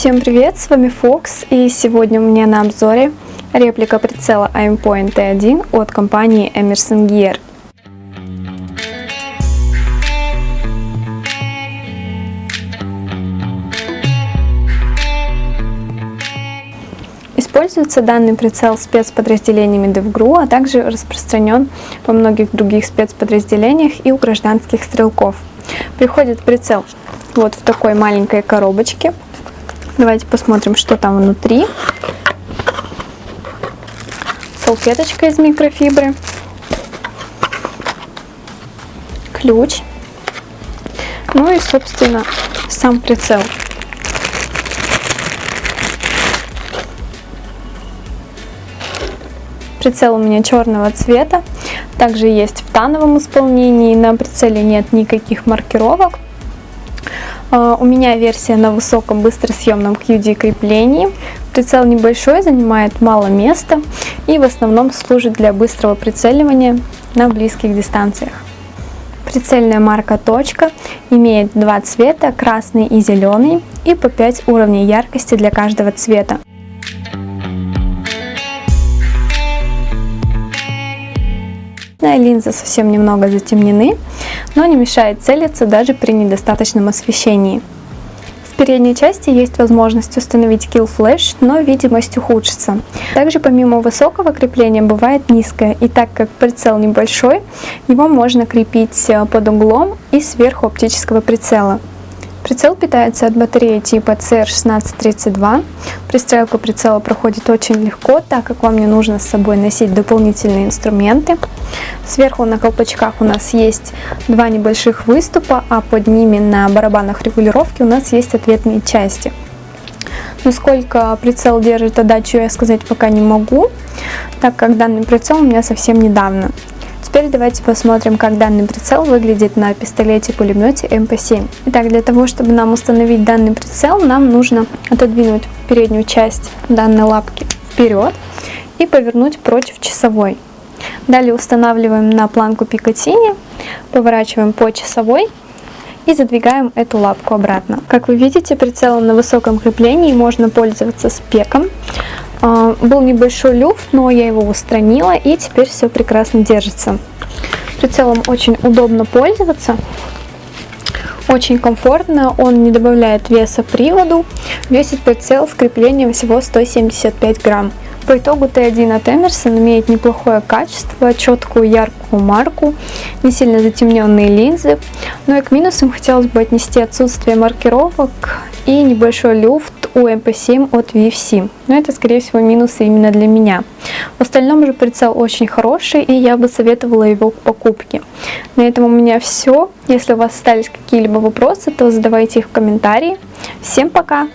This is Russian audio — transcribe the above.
Всем привет, с вами Fox и сегодня у меня на обзоре реплика прицела Aimpoint T1 от компании Emerson Gear. Используется данный прицел спецподразделениями DevGru, а также распространен во многих других спецподразделениях и у гражданских стрелков. Приходит прицел вот в такой маленькой коробочке. Давайте посмотрим, что там внутри. Салфеточка из микрофибры. Ключ. Ну и, собственно, сам прицел. Прицел у меня черного цвета, также есть в тановом исполнении, на прицеле нет никаких маркировок. А, у меня версия на высоком быстросъемном QD креплении. Прицел небольшой, занимает мало места и в основном служит для быстрого прицеливания на близких дистанциях. Прицельная марка «Точка» имеет два цвета, красный и зеленый, и по 5 уровней яркости для каждого цвета. Линзы совсем немного затемнены, но не мешает целиться даже при недостаточном освещении. В передней части есть возможность установить Kill Flash, но видимость ухудшится. Также помимо высокого крепления бывает низкое, и так как прицел небольшой, его можно крепить э, под углом и сверху оптического прицела. Прицел питается от батареи типа CR1632. Пристрелка прицела проходит очень легко, так как вам не нужно с собой носить дополнительные инструменты. Сверху на колпачках у нас есть два небольших выступа, а под ними на барабанах регулировки у нас есть ответные части. Насколько прицел держит отдачу, я сказать пока не могу, так как данный прицел у меня совсем недавно. Теперь давайте посмотрим, как данный прицел выглядит на пистолете-пулемете МП7. Итак, для того, чтобы нам установить данный прицел, нам нужно отодвинуть переднюю часть данной лапки вперед и повернуть против часовой. Далее устанавливаем на планку Пикатини, поворачиваем по часовой и задвигаем эту лапку обратно. Как вы видите, прицелом на высоком креплении можно пользоваться спеком. А, был небольшой люфт, но я его устранила и теперь все прекрасно держится. Прицелом очень удобно пользоваться. Очень комфортно, он не добавляет веса приводу. Весит прицел с креплением всего 175 грамм. По итогу Т1 от Emerson имеет неплохое качество, четкую яркую марку, не сильно затемненные линзы. Но и к минусам хотелось бы отнести отсутствие маркировок и небольшой люфт у MP7 от VFC. Но это, скорее всего, минусы именно для меня. В остальном же прицел очень хороший, и я бы советовала его к покупке. На этом у меня все. Если у вас остались какие-либо вопросы, то задавайте их в комментарии. Всем пока!